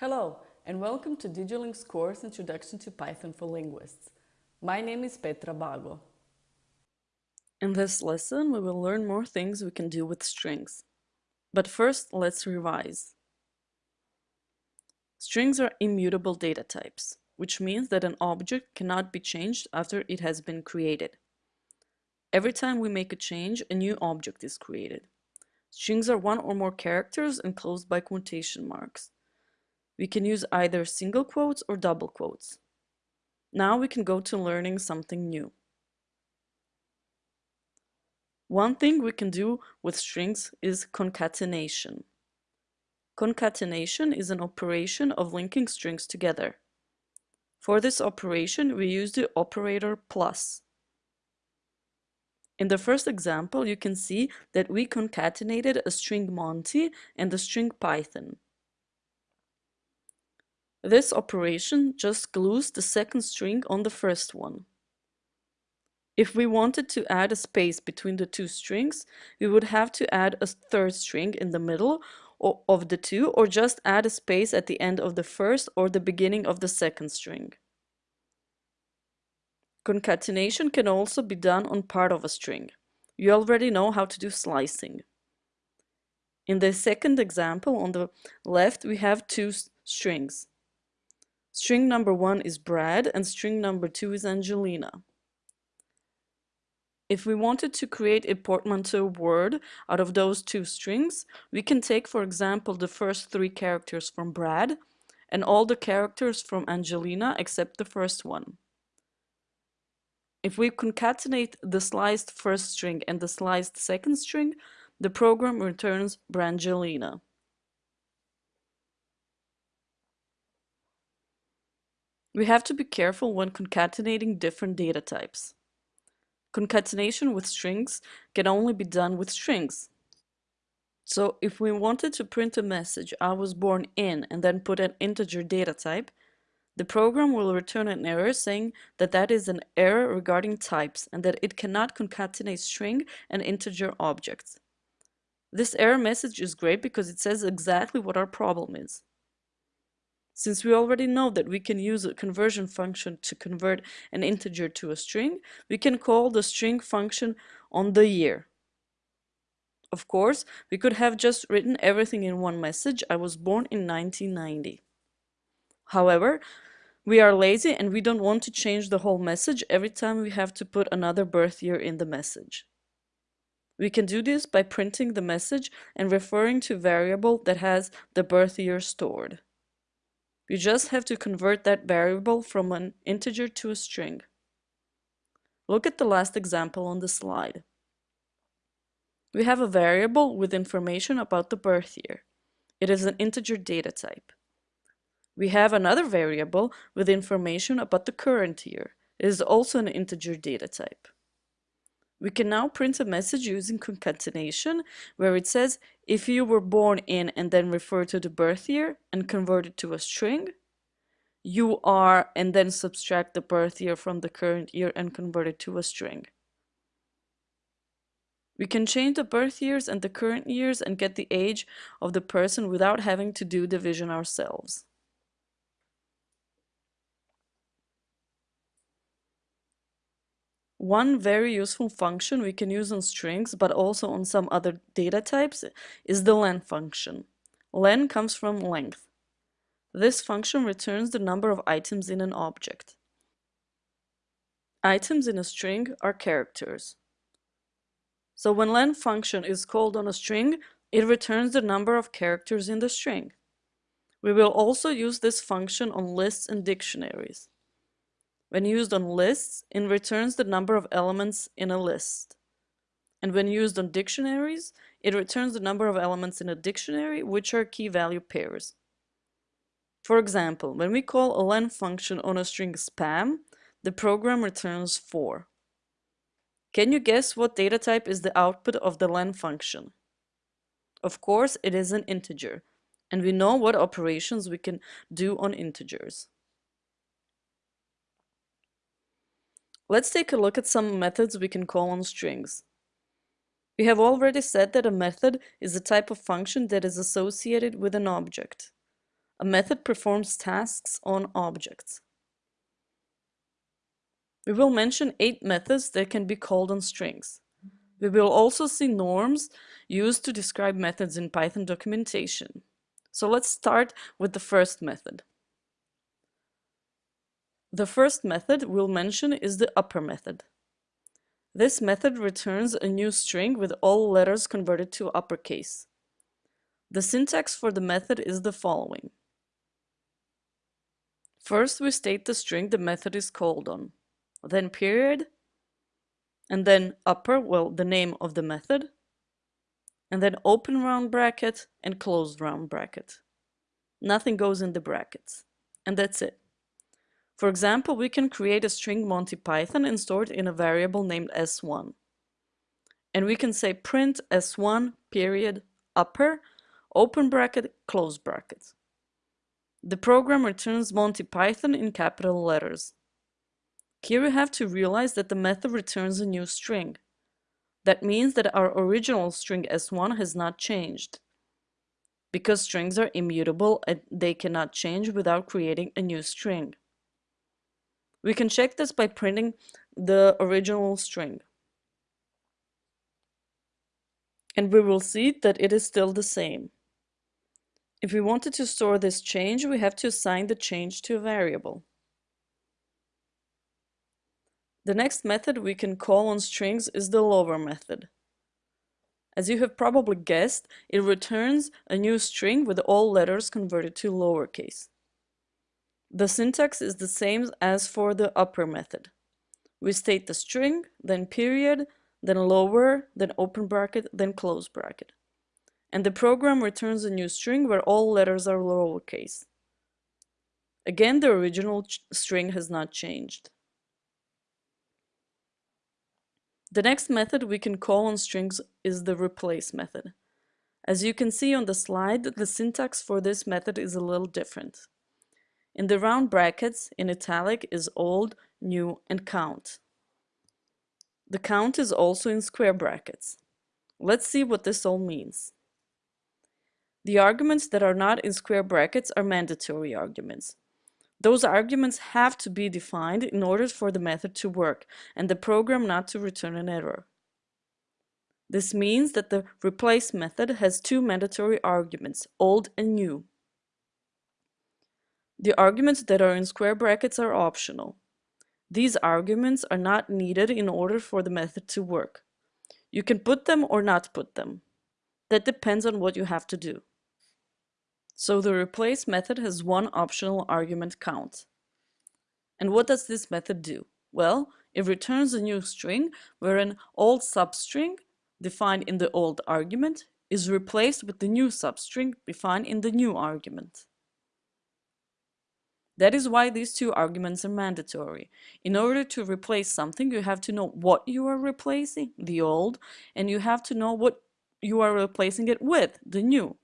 Hello, and welcome to DigiLing's course Introduction to Python for Linguists. My name is Petra Bago. In this lesson, we will learn more things we can do with strings. But first, let's revise. Strings are immutable data types, which means that an object cannot be changed after it has been created. Every time we make a change, a new object is created. Strings are one or more characters enclosed by quotation marks. We can use either single quotes or double quotes. Now we can go to learning something new. One thing we can do with strings is concatenation. Concatenation is an operation of linking strings together. For this operation, we use the operator plus. In the first example, you can see that we concatenated a string Monty and a string Python. This operation just glues the second string on the first one. If we wanted to add a space between the two strings, we would have to add a third string in the middle of the two or just add a space at the end of the first or the beginning of the second string. Concatenation can also be done on part of a string. You already know how to do slicing. In the second example on the left we have two strings. String number one is Brad and string number two is Angelina. If we wanted to create a portmanteau word out of those two strings, we can take, for example, the first three characters from Brad and all the characters from Angelina except the first one. If we concatenate the sliced first string and the sliced second string, the program returns Brangelina. We have to be careful when concatenating different data types. Concatenation with strings can only be done with strings. So if we wanted to print a message I was born in and then put an integer data type, the program will return an error saying that that is an error regarding types and that it cannot concatenate string and integer objects. This error message is great because it says exactly what our problem is. Since we already know that we can use a conversion function to convert an integer to a string, we can call the string function on the year. Of course, we could have just written everything in one message, I was born in 1990. However, we are lazy and we don't want to change the whole message every time we have to put another birth year in the message. We can do this by printing the message and referring to variable that has the birth year stored. You just have to convert that variable from an integer to a string. Look at the last example on the slide. We have a variable with information about the birth year. It is an integer data type. We have another variable with information about the current year. It is also an integer data type. We can now print a message using concatenation where it says if you were born in and then refer to the birth year and convert it to a string, you are and then subtract the birth year from the current year and convert it to a string. We can change the birth years and the current years and get the age of the person without having to do division ourselves. One very useful function we can use on strings, but also on some other data types, is the len function. Len comes from length. This function returns the number of items in an object. Items in a string are characters. So when len function is called on a string, it returns the number of characters in the string. We will also use this function on lists and dictionaries. When used on lists, it returns the number of elements in a list. And when used on dictionaries, it returns the number of elements in a dictionary, which are key value pairs. For example, when we call a len function on a string spam, the program returns 4. Can you guess what data type is the output of the len function? Of course, it is an integer, and we know what operations we can do on integers. Let's take a look at some methods we can call on strings. We have already said that a method is a type of function that is associated with an object. a method performs tasks on objects. We will mention eight methods that can be called on strings. We will also see norms used to describe methods in Python documentation. So let's start with the first method. The first method we'll mention is the upper method. This method returns a new string with all letters converted to uppercase. The syntax for the method is the following. First, we state the string the method is called on, then period, and then upper, well, the name of the method, and then open round bracket and close round bracket. Nothing goes in the brackets, and that's it. For example, we can create a string Monty Python and store it in a variable named s1. And we can say print s1 period upper open bracket close bracket. The program returns Monty Python in capital letters. Here we have to realize that the method returns a new string. That means that our original string s1 has not changed. Because strings are immutable and they cannot change without creating a new string. We can check this by printing the original string. And we will see that it is still the same. If we wanted to store this change, we have to assign the change to a variable. The next method we can call on strings is the lower method. As you have probably guessed, it returns a new string with all letters converted to lowercase. The syntax is the same as for the upper method. We state the string, then period, then lower, then open bracket, then close bracket. And the program returns a new string where all letters are lowercase. Again, the original string has not changed. The next method we can call on strings is the replace method. As you can see on the slide, the syntax for this method is a little different. In the round brackets, in italic is old, new, and count. The count is also in square brackets. Let's see what this all means. The arguments that are not in square brackets are mandatory arguments. Those arguments have to be defined in order for the method to work and the program not to return an error. This means that the replace method has two mandatory arguments, old and new. The arguments that are in square brackets are optional. These arguments are not needed in order for the method to work. You can put them or not put them. That depends on what you have to do. So the replace method has one optional argument count. And what does this method do? Well, it returns a new string where an old substring defined in the old argument is replaced with the new substring defined in the new argument. That is why these two arguments are mandatory. In order to replace something, you have to know what you are replacing, the old, and you have to know what you are replacing it with, the new.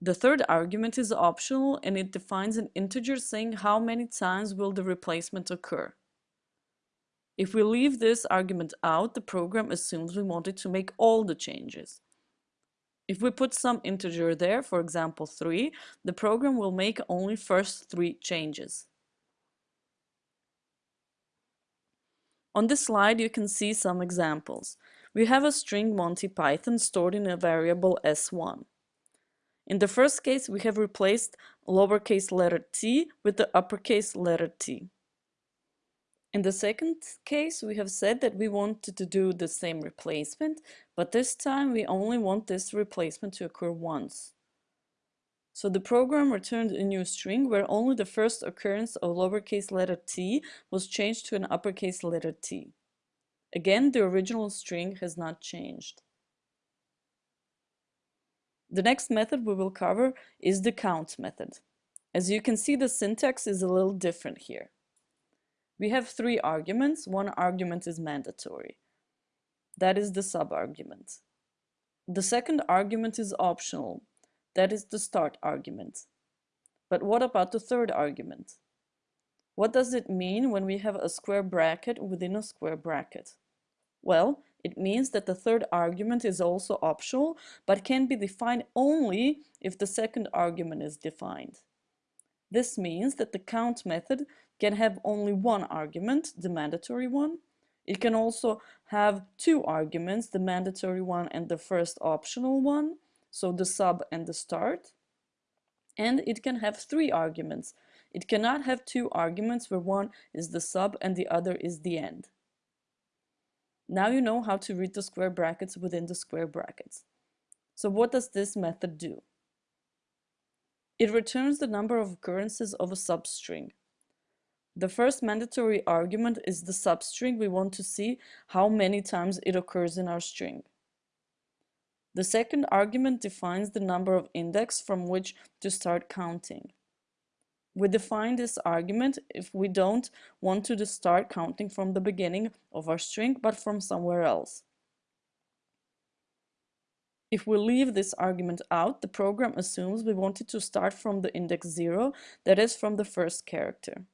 The third argument is optional and it defines an integer saying how many times will the replacement occur. If we leave this argument out, the program assumes we wanted to make all the changes. If we put some integer there, for example 3, the program will make only first three changes. On this slide you can see some examples. We have a string Monty Python stored in a variable s1. In the first case we have replaced lowercase letter t with the uppercase letter t. In the second case, we have said that we wanted to do the same replacement, but this time we only want this replacement to occur once. So the program returned a new string where only the first occurrence of lowercase letter t was changed to an uppercase letter t. Again, the original string has not changed. The next method we will cover is the count method. As you can see, the syntax is a little different here. We have three arguments. One argument is mandatory. That is the subargument. The second argument is optional. That is the start argument. But what about the third argument? What does it mean when we have a square bracket within a square bracket? Well, it means that the third argument is also optional, but can be defined only if the second argument is defined. This means that the count method can have only one argument, the mandatory one. It can also have two arguments, the mandatory one and the first optional one, so the sub and the start. And it can have three arguments. It cannot have two arguments where one is the sub and the other is the end. Now you know how to read the square brackets within the square brackets. So what does this method do? It returns the number of occurrences of a substring. The first mandatory argument is the substring. We want to see how many times it occurs in our string. The second argument defines the number of index from which to start counting. We define this argument if we don't want to start counting from the beginning of our string, but from somewhere else. If we leave this argument out, the program assumes we wanted to start from the index 0, that is from the first character.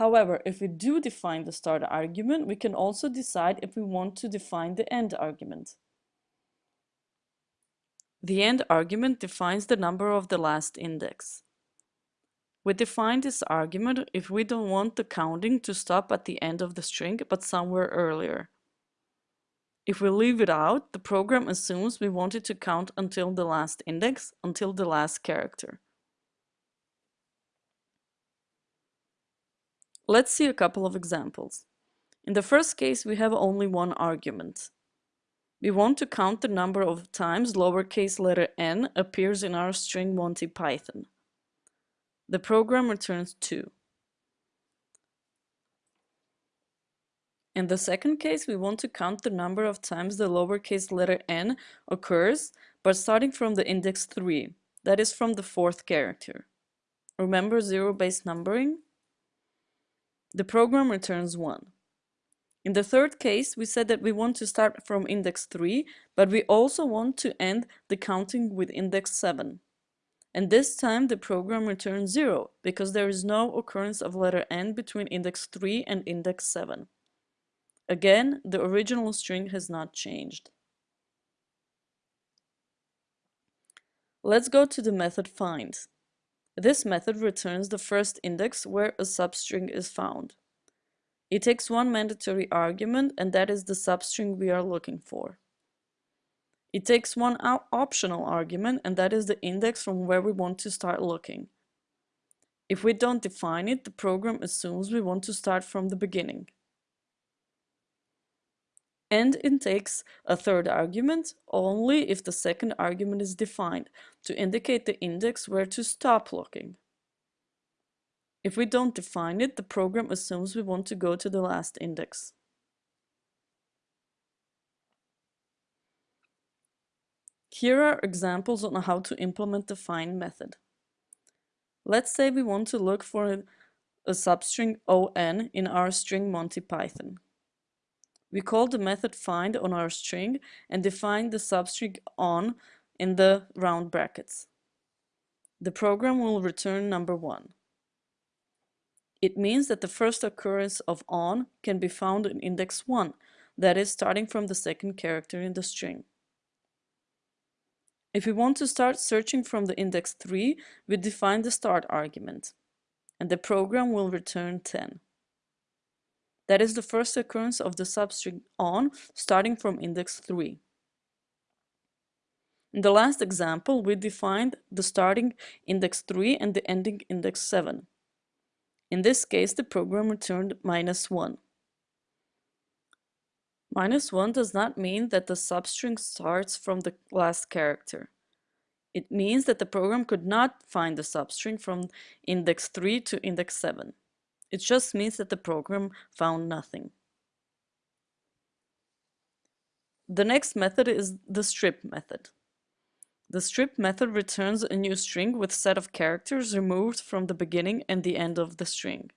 However, if we do define the start argument, we can also decide if we want to define the end argument. The end argument defines the number of the last index. We define this argument if we don't want the counting to stop at the end of the string, but somewhere earlier. If we leave it out, the program assumes we want it to count until the last index, until the last character. Let's see a couple of examples. In the first case, we have only one argument. We want to count the number of times lowercase letter n appears in our string Monty Python. The program returns 2. In the second case, we want to count the number of times the lowercase letter n occurs, but starting from the index 3, that is from the fourth character. Remember zero-based numbering? The program returns 1. In the third case, we said that we want to start from index 3, but we also want to end the counting with index 7. And this time the program returns 0, because there is no occurrence of letter n between index 3 and index 7. Again, the original string has not changed. Let's go to the method find. This method returns the first index where a substring is found. It takes one mandatory argument and that is the substring we are looking for. It takes one optional argument and that is the index from where we want to start looking. If we don't define it, the program assumes we want to start from the beginning. And it takes a third argument only if the second argument is defined to indicate the index where to stop looking. If we don't define it, the program assumes we want to go to the last index. Here are examples on how to implement the find method. Let's say we want to look for a, substring on in our string Monty Python. We call the method find on our string and define the substring on in the round brackets. The program will return number one. It means that the first occurrence of on can be found in index 1, that is, starting from the second character in the string. If we want to start searching from the index 3, we define the start argument, and the program will return 10. That is the first occurrence of the substring on, starting from index 3. In the last example, we defined the starting index 3 and the ending index 7. In this case, the program returned minus 1. Minus 1 does not mean that the substring starts from the last character. It means that the program could not find the substring from index 3 to index 7. It just means that the program found nothing. The next method is the strip method. The strip method returns a new string with set of characters removed from the beginning and the end of the string.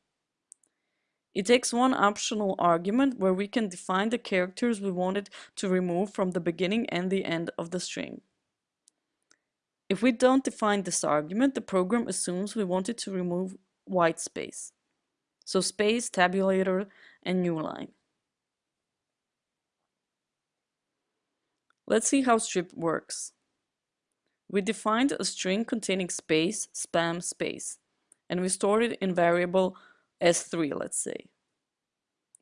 It takes one optional argument where we can define the characters we wanted to remove from the beginning and the end of the string. If we don't define this argument, the program assumes we wanted to remove white space. So space, tabulator, and new line. Let's see how strip works. We defined a string containing space, spam, space, and we stored it in variable s3, let's say.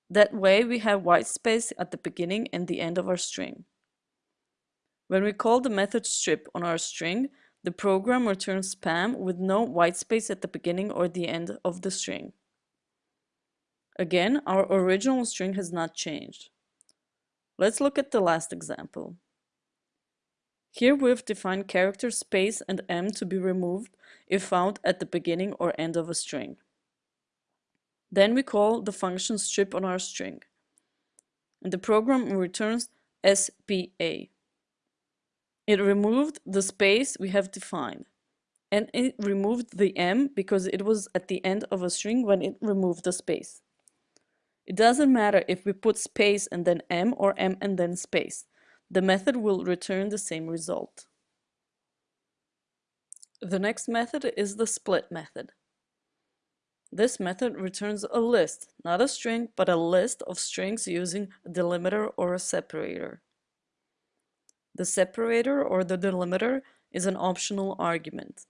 That way we have white space at the beginning and the end of our string. When we call the method strip on our string, the program returns spam with no white space at the beginning or the end of the string. Again, our original string has not changed. Let's look at the last example. Here we've defined character space and m to be removed if found at the beginning or end of a string. Then we call the function strip on our string. And the program returns SPA. It removed the space we have defined. And it removed the m because it was at the end of a string when it removed the space. It doesn't matter if we put space and then m or m and then space. The method will return the same result. The next method is the split method. This method returns a list, not a string, but a list of strings using a delimiter or a separator. The separator or the delimiter is an optional argument.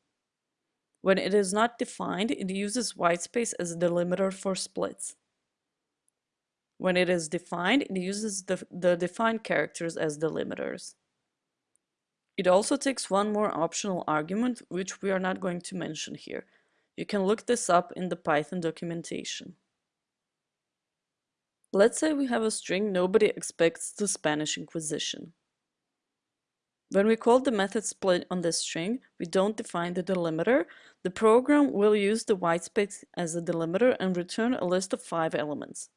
When it is not defined, it uses whitespace as a delimiter for splits. When it is defined, it uses the, the defined characters as delimiters. It also takes one more optional argument, which we are not going to mention here. You can look this up in the Python documentation. Let's say we have a string nobody expects the Spanish Inquisition. When we call the method split on this string, we don't define the delimiter. The program will use the whitespace as a delimiter and return a list of five elements.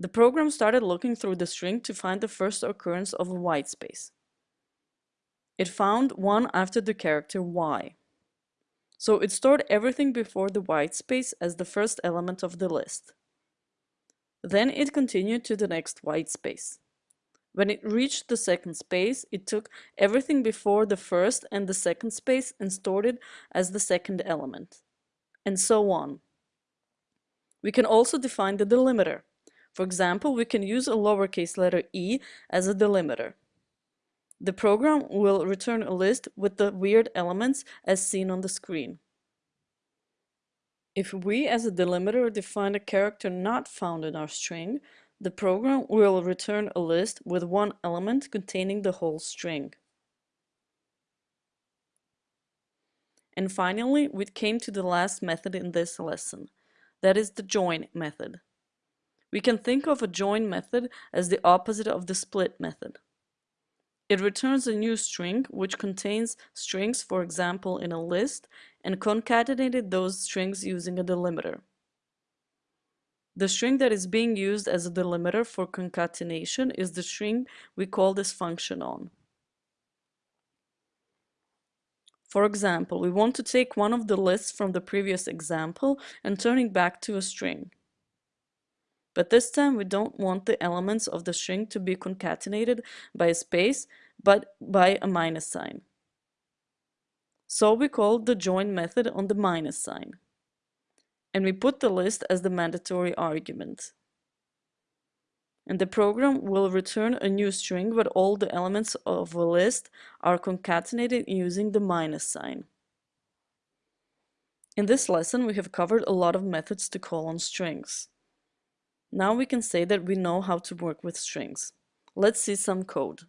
The program started looking through the string to find the first occurrence of a white space. It found one after the character y. So it stored everything before the white space as the first element of the list. Then it continued to the next white space. When it reached the second space, it took everything before the first and the second space and stored it as the second element, and so on. We can also define the delimiter. For example, we can use a lowercase letter e as a delimiter. The program will return a list with the weird elements as seen on the screen. If we as a delimiter define a character not found in our string, the program will return a list with one element containing the whole string. And finally, we came to the last method in this lesson. That is the join method. We can think of a join method as the opposite of the split method. It returns a new string which contains strings, for example, in a list, and concatenated those strings using a delimiter. The string that is being used as a delimiter for concatenation is the string we call this function on. For example, we want to take one of the lists from the previous example and turn it back to a string. But this time we don't want the elements of the string to be concatenated by a space, but by a minus sign. So we call the join method on the minus sign. And we put the list as the mandatory argument. And the program will return a new string where all the elements of a list are concatenated using the minus sign. In this lesson, we have covered a lot of methods to call on strings. Now we can say that we know how to work with strings. Let's see some code.